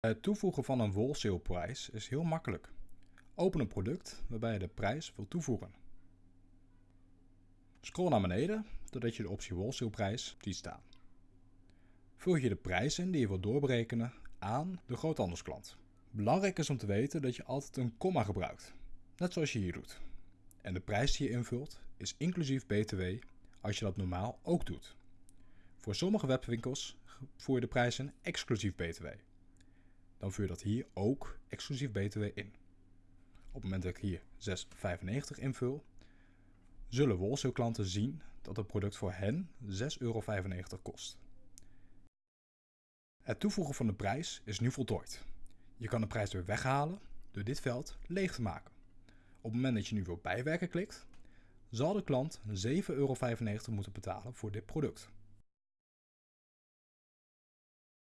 Het toevoegen van een wholesale-prijs is heel makkelijk. Open een product waarbij je de prijs wilt toevoegen. Scroll naar beneden totdat je de optie wholesale-prijs ziet staan. Vul je de prijs in die je wilt doorberekenen aan de groothandelsklant. Belangrijk is om te weten dat je altijd een komma gebruikt, net zoals je hier doet. En de prijs die je invult is inclusief BTW als je dat normaal ook doet. Voor sommige webwinkels voer je de prijs in exclusief BTW. Dan vuur je dat hier ook exclusief BTW in. Op het moment dat ik hier 6,95 invul, zullen wholesale klanten zien dat het product voor hen 6,95 euro kost. Het toevoegen van de prijs is nu voltooid. Je kan de prijs weer weghalen door dit veld leeg te maken. Op het moment dat je nu wil bijwerken klikt, zal de klant 7,95 euro moeten betalen voor dit product.